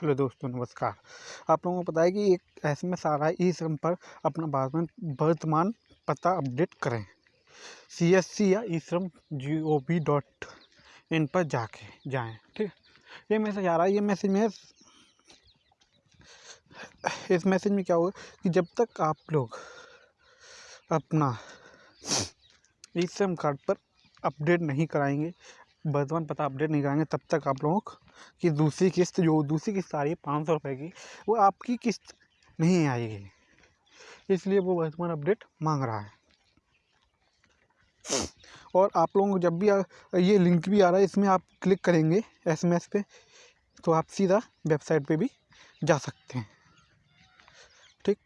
Hello दोस्तों, नमस्कार। आप लोगों को पता है कि एक एस एम एस आ रहा है ई श्रम पर। अपना वर्तमान वर्तमान पता अपडेट करें। सी एस सी या ई श्रम जी ओ वी डॉट इन पर जाके जाएँ, ठीक ये मैसेज आ रहा है। ये मैसेज में इस मैसेज में क्या होगा कि जब तक आप लोग अपना ई श्रम कार्ड पर अपडेट नहीं कराएँगे वर्तमान पता अपडेट नहीं कराएँगे तब तक आप लोगों की दूसरी किस्त जो, दूसरी किस्त आ रही है पाँच सौ रुपये की, वो आपकी किस्त नहीं आएगी। इसलिए वो वर्तमान अपडेट मांग रहा है। और आप लोगों को जब भी ये लिंक भी आ रहा है, इसमें आप क्लिक करेंगे एसएमएस पे तो आप सीधा वेबसाइट पे भी जा सकते हैं। ठीक?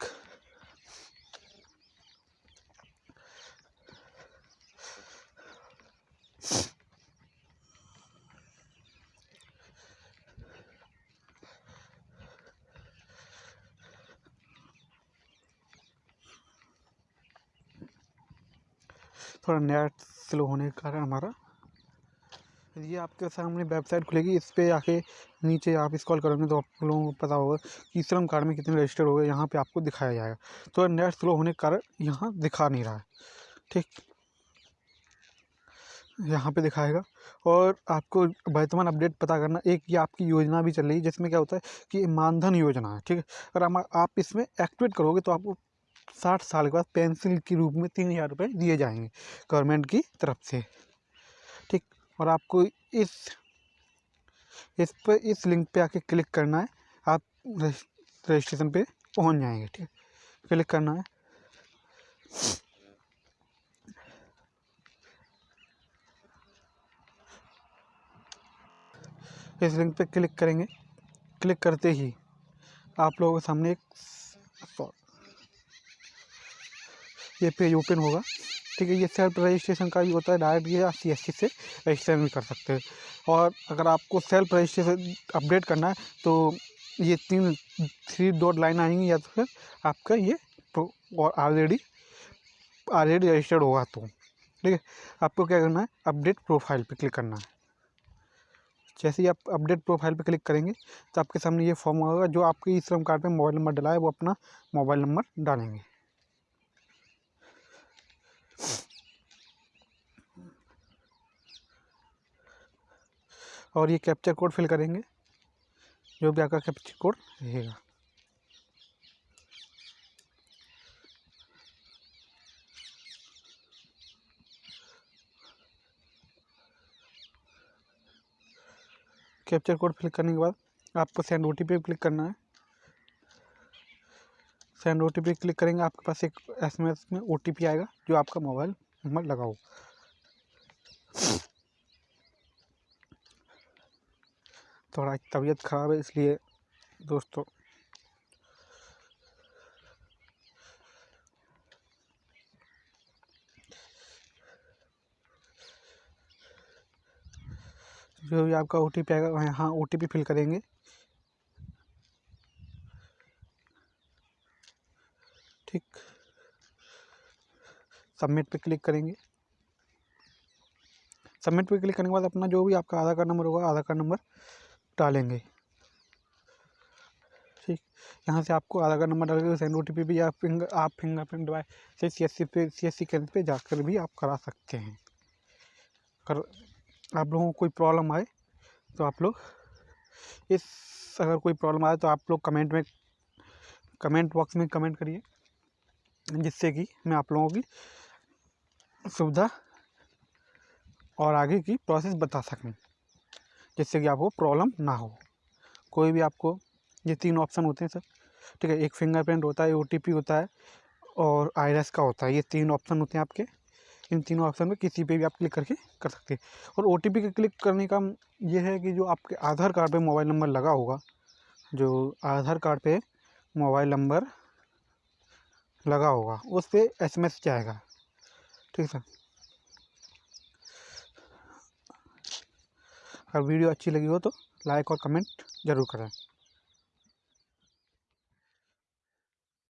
थोड़ा नेट स्लो होने के कारण हमारा। ये आपके सामने वेबसाइट खुलेगी, इस पर आके नीचे आप स्क्रॉल करोगे तो आप लोगों को पता होगा कि श्रम कार्ड में कितने रजिस्टर हो गए, यहाँ पे आपको दिखाया जाएगा। तो नेट स्लो होने के कारण यहाँ दिखा नहीं रहा है, ठीक? यहाँ पे दिखाएगा। और आपको वर्तमान अपडेट पता करना, एक ये आपकी योजना भी चल रही है, जिसमें क्या होता है कि मानधन योजना है, ठीक? है अगर आप इसमें एक्टिवेट करोगे तो आपको साठ साल के बाद पेंसिल के रूप में तीन हज़ार रुपये दिए जाएँगे गवर्नमेंट की तरफ़ से। ठीक? और आपको इस इस पर, इस लिंक पे आके क्लिक करना है, आप रजिस्ट्रेशन पे पहुँच जाएँगे, ठीक? क्लिक करना है। इस लिंक पे क्लिक करेंगे। क्लिक करते ही आप लोगों के सामने एक ये पेज ओपन होगा। ठीक है, ये सेल्फ रजिस्ट्रेशन का भी होता है डायरेक्ट ये एस सी से रजिस्ट्रेशन भी कर सकते हैं। और अगर आपको सेल्फ रजिस्ट्रेशन अपडेट करना है तो ये तीन थ्री डॉट लाइन आएँगी, या तो फिर आपका ये और ऑलरेडी ऑलरेडी रजिस्टर्ड होगा तो। ठीक है, आपको क्या करना है अपडेट प्रोफ़ाइल पे क्लिक करना है। जैसे ही आप अपडेट प्रोफ़ाइल पे क्लिक करेंगे तो आपके सामने ये फॉर्म होगा जो आपके ई श्रम कार्ड पे मोबाइल नंबर डला है, वो अपना मोबाइल नंबर डालेंगे। और ये कैप्चर कोड फिल करेंगे, जो भी आपका कैप्चर कोड रहेगा। कैप्चर कोड फिल करने के बाद आपको सेंड ओ पे क्लिक करना है। सेंड ओ पे क्लिक करेंगे, आपके पास एक एसएमएस में ओटीपी आएगा, जो आपका मोबाइल नंबर लगाओ थोड़ा तबीयत ख़राब है, इसलिए दोस्तों। जो भी आपका ओ टी पी आएगा यहाँ ओ टी पी फिल करेंगे। ठीक। सबमिट पे क्लिक करेंगे। सबमिट पे क्लिक करने के बाद अपना जो भी आपका आधार कार्ड नंबर होगा, आधार कार्ड नंबर डालेंगे। ठीक, यहाँ से आपको आधार कार्ड नंबर डालेंगे सेंड ओ टी पी भी आप फिंगर आप फिंगरप्रिंट डिवाइस से सी एस सी पे सी एस सी केंद्र पर जाकर भी आप करा सकते हैं। कर आप लोगों को कोई प्रॉब्लम आए तो आप लोग इस, अगर कोई प्रॉब्लम आए तो आप लोग कमेंट में, कमेंट बॉक्स में कमेंट करिए, जिससे कि मैं आप लोगों की सुविधा और आगे की प्रोसेस बता सकूँ। जिससे कि आपको प्रॉब्लम ना हो। कोई भी आपको, ये तीन ऑप्शन होते हैं सर। ठीक है, एक फिंगरप्रिंट होता है ओटीपी होता है और आईरस का होता है। ये तीन ऑप्शन होते हैं आपके। इन तीनों ऑप्शन में किसी पे भी आप क्लिक करके कर सकते हैं। और ओ के क्लिक करने का ये है कि जो आपके आधार कार्ड पे मोबाइल नंबर लगा होगा, जो आधार कार्ड पे मोबाइल नंबर लगा होगा, उस पर एस जाएगा। ठीक है सर? अगर वीडियो अच्छी लगी हो तो लाइक और कमेंट ज़रूर करें।